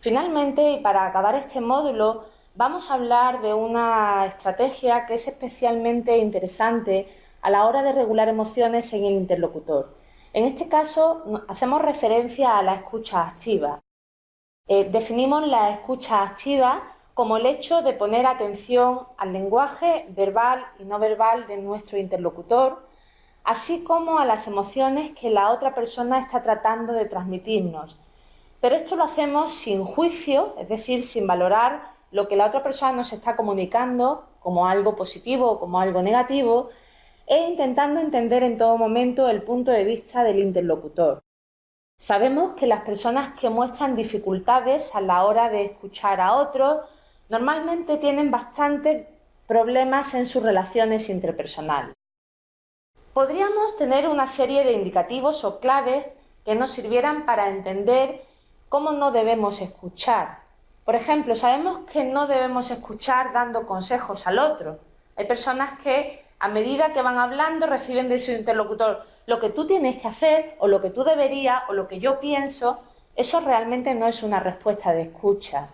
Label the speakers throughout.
Speaker 1: Finalmente, y para acabar este módulo, vamos a hablar de una estrategia que es especialmente interesante a la hora de regular emociones en el interlocutor. En este caso, hacemos referencia a la escucha activa. Eh, definimos la escucha activa como el hecho de poner atención al lenguaje verbal y no verbal de nuestro interlocutor, así como a las emociones que la otra persona está tratando de transmitirnos. Pero esto lo hacemos sin juicio, es decir, sin valorar lo que la otra persona nos está comunicando como algo positivo o como algo negativo, e intentando entender en todo momento el punto de vista del interlocutor. Sabemos que las personas que muestran dificultades a la hora de escuchar a otros normalmente tienen bastantes problemas en sus relaciones interpersonales. Podríamos tener una serie de indicativos o claves que nos sirvieran para entender cómo no debemos escuchar. Por ejemplo, sabemos que no debemos escuchar dando consejos al otro. Hay personas que a medida que van hablando reciben de su interlocutor lo que tú tienes que hacer o lo que tú deberías o lo que yo pienso. Eso realmente no es una respuesta de escucha.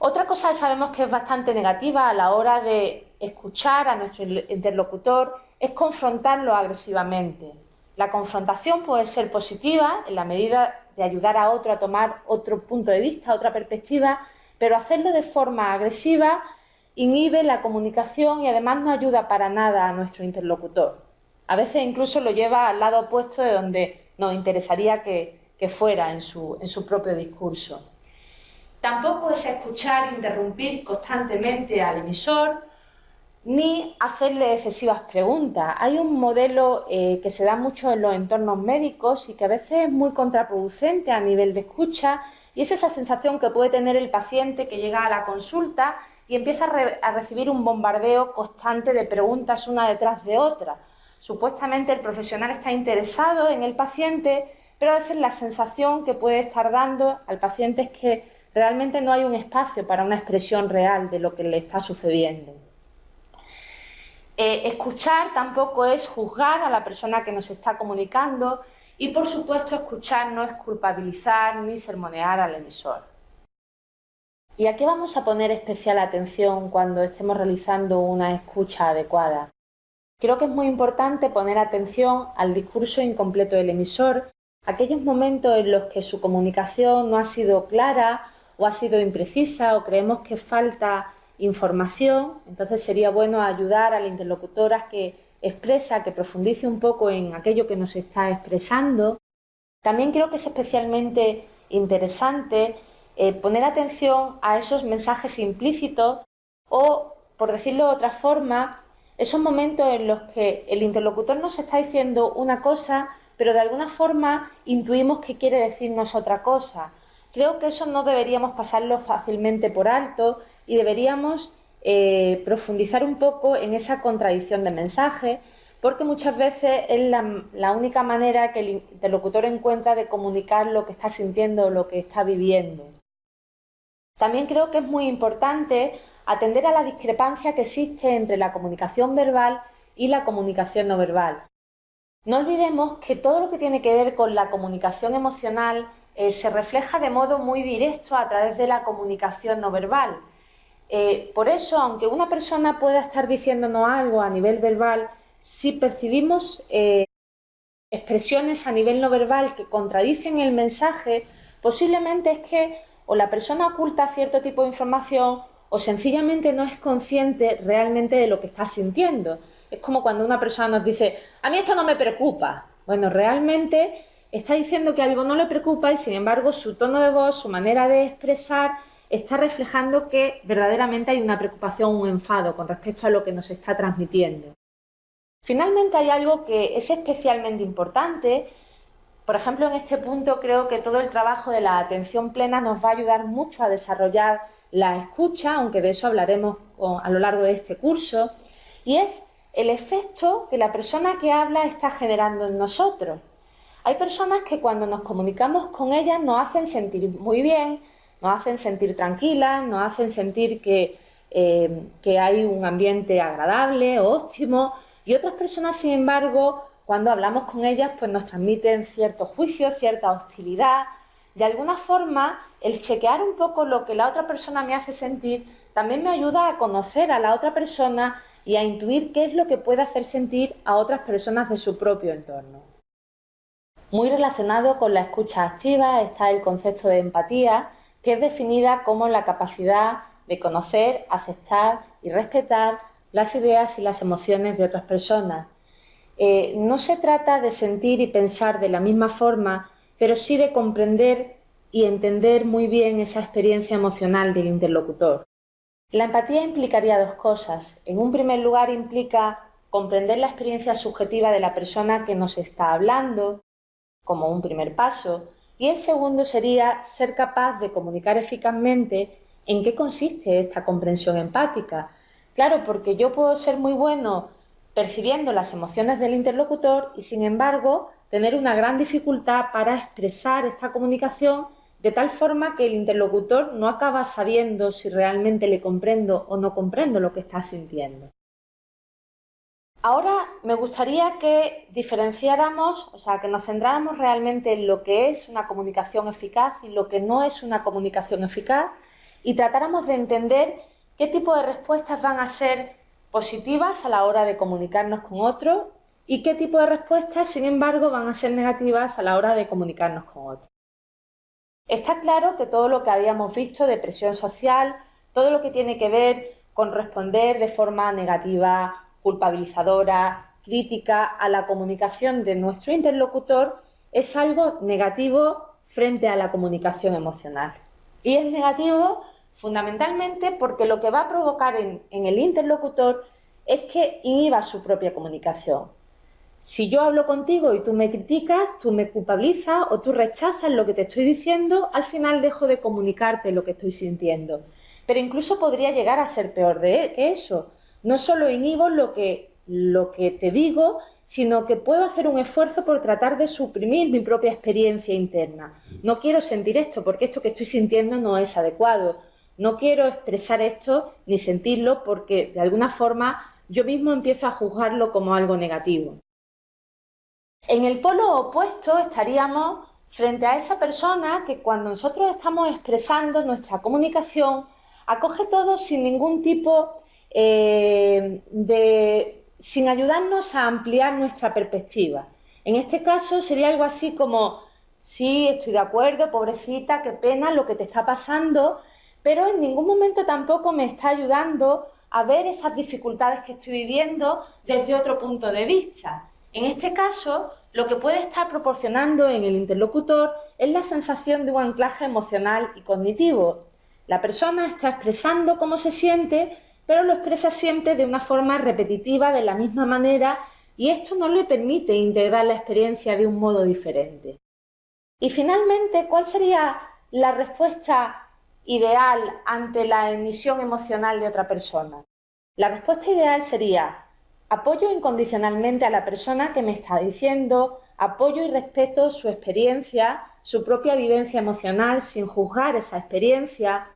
Speaker 1: Otra cosa que sabemos que es bastante negativa a la hora de escuchar a nuestro interlocutor es confrontarlo agresivamente. La confrontación puede ser positiva en la medida de ayudar a otro a tomar otro punto de vista, otra perspectiva, pero hacerlo de forma agresiva inhibe la comunicación y además no ayuda para nada a nuestro interlocutor. A veces incluso lo lleva al lado opuesto de donde nos interesaría que, fuera en su, en su propio discurso. Tampoco es escuchar interrumpir constantemente al emisor, ni hacerle excesivas preguntas. Hay un modelo eh, que se da mucho en los entornos médicos y que a veces es muy contraproducente a nivel de escucha y es esa sensación que puede tener el paciente que llega a la consulta y empieza a, a recibir un bombardeo constante de preguntas una detrás de otra. Supuestamente el profesional está interesado en el paciente, pero a veces la sensación que puede estar dando al paciente es que realmente no hay un espacio para una expresión real de lo que le está sucediendo. Eh, escuchar tampoco es juzgar a la persona que nos está comunicando y por supuesto escuchar no es culpabilizar ni sermonear al emisor. ¿Y a qué vamos a poner especial atención cuando estemos realizando una escucha adecuada? Creo que es muy importante poner atención al discurso incompleto del emisor, aquellos momentos en los que su comunicación no ha sido clara o ha sido imprecisa o creemos que falta información, entonces sería bueno ayudar al interlocutor a que expresa, que profundice un poco en aquello que nos está expresando. También creo que es especialmente interesante eh, poner atención a esos mensajes implícitos o, por decirlo de otra forma, esos momentos en los que el interlocutor nos está diciendo una cosa, pero de alguna forma intuimos que quiere decirnos otra cosa Creo que eso no deberíamos pasarlo fácilmente por alto y deberíamos eh, profundizar un poco en esa contradicción de mensaje, porque muchas veces es la, única manera que el interlocutor encuentra de comunicar lo que está sintiendo o lo que está viviendo. También creo que es muy importante atender a la discrepancia que existe entre la comunicación verbal y la comunicación no verbal. No olvidemos que todo lo que tiene que ver con la comunicación emocional eh, se refleja de modo muy directo a través de la comunicación no verbal. Eh, por eso, aunque una persona pueda estar diciéndonos algo a nivel verbal, si percibimos eh, expresiones a nivel no verbal que contradicen el mensaje, posiblemente es que o la persona oculta cierto tipo de información o sencillamente no es consciente realmente de lo que está sintiendo. Es como cuando una persona nos dice, a mí esto no me preocupa. Bueno, realmente está diciendo que algo no le preocupa y sin embargo su tono de voz, su manera de expresar está reflejando que verdaderamente hay una preocupación, un enfado con respecto a lo que nos está transmitiendo. Finalmente hay algo que es especialmente importante. Por ejemplo, en este punto creo que todo el trabajo de la atención plena nos va a ayudar mucho a desarrollar la escucha, aunque de eso hablaremos a lo largo de este curso, y es el efecto que la persona que habla está generando en nosotros. Hay personas que cuando nos comunicamos con ellas nos hacen sentir muy bien, nos hacen sentir tranquilas, nos hacen sentir que, eh, que hay un ambiente agradable, óptimo, y otras personas, sin embargo, cuando hablamos con ellas, pues nos transmiten cierto juicio, cierta hostilidad, de alguna forma el chequear un poco lo que la otra persona me hace sentir también me ayuda a conocer a la otra persona y a intuir qué es lo que puede hacer sentir a otras personas de su propio entorno. Muy relacionado con la escucha activa está el concepto de empatía, que es definida como la capacidad de conocer, aceptar y respetar las ideas y las emociones de otras personas. Eh, no se trata de sentir y pensar de la misma forma, pero sí de comprender y entender muy bien esa experiencia emocional del interlocutor. La empatía implicaría dos cosas. En un primer lugar implica comprender la experiencia subjetiva de la persona que nos está hablando, como un primer paso, y el segundo sería ser capaz de comunicar eficazmente en qué consiste esta comprensión empática. Claro, porque yo puedo ser muy bueno percibiendo las emociones del interlocutor y sin embargo tener una gran dificultad para expresar esta comunicación de tal forma que el interlocutor no acaba sabiendo si realmente le comprendo o no comprendo lo que está sintiendo. Ahora me gustaría que diferenciáramos, o sea, que nos centráramos realmente en lo que es una comunicación eficaz y lo que no es una comunicación eficaz y tratáramos de entender qué tipo de respuestas van a ser positivas a la hora de comunicarnos con otros y qué tipo de respuestas, sin embargo, van a ser negativas a la hora de comunicarnos con otros. Está claro que todo lo que habíamos visto de presión social, todo lo que tiene que ver con responder de forma negativa culpabilizadora, crítica a la comunicación de nuestro interlocutor es algo negativo frente a la comunicación emocional. Y es negativo fundamentalmente porque lo que va a provocar en, el interlocutor es que inhiba su propia comunicación. Si yo hablo contigo y tú me criticas, tú me culpabilizas o tú rechazas lo que te estoy diciendo, al final dejo de comunicarte lo que estoy sintiendo. Pero incluso podría llegar a ser peor de, que eso, no solo inhibo lo que, lo que te digo, sino que puedo hacer un esfuerzo por tratar de suprimir mi propia experiencia interna. No quiero sentir esto porque esto que estoy sintiendo no es adecuado. No quiero expresar esto ni sentirlo porque de alguna forma yo mismo empiezo a juzgarlo como algo negativo. En el polo opuesto estaríamos frente a esa persona que cuando nosotros estamos expresando nuestra comunicación acoge todo sin ningún tipo eh, de, sin ayudarnos a ampliar nuestra perspectiva. En este caso sería algo así como, sí, estoy de acuerdo, pobrecita, qué pena lo que te está pasando, pero en ningún momento tampoco me está ayudando a ver esas dificultades que estoy viviendo desde otro punto de vista. En este caso, lo que puede estar proporcionando en el interlocutor es la sensación de un anclaje emocional y cognitivo. La persona está expresando cómo se siente, pero lo expresa siempre de una forma repetitiva, de la misma manera, y esto no le permite integrar la experiencia de un modo diferente. Y finalmente, ¿cuál sería la respuesta ideal ante la emisión emocional de otra persona? La respuesta ideal sería apoyo incondicionalmente a la persona que me está diciendo, apoyo y respeto su experiencia, su propia vivencia emocional sin juzgar esa experiencia,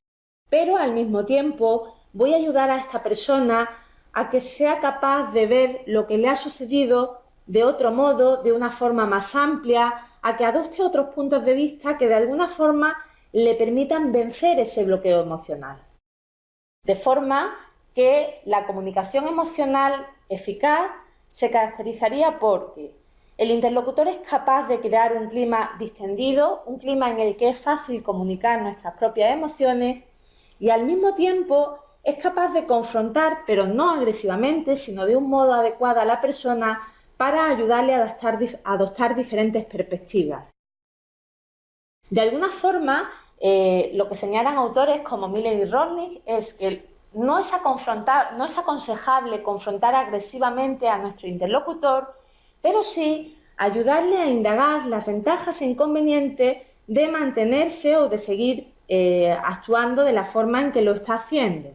Speaker 1: pero al mismo tiempo voy a ayudar a esta persona a que sea capaz de ver lo que le ha sucedido de otro modo, de una forma más amplia, a que adopte otros puntos de vista que de alguna forma le permitan vencer ese bloqueo emocional. De forma que la comunicación emocional eficaz se caracterizaría porque el interlocutor es capaz de crear un clima distendido, un clima en el que es fácil comunicar nuestras propias emociones y al mismo tiempo es capaz de confrontar, pero no agresivamente, sino de un modo adecuado a la persona para ayudarle a adoptar, diferentes perspectivas. De alguna forma, eh, lo que señalan autores como Miller y Rodnick es que no es, no es aconsejable confrontar agresivamente a nuestro interlocutor, pero sí ayudarle a indagar las ventajas e inconvenientes de mantenerse o de seguir eh, actuando de la forma en que lo está haciendo.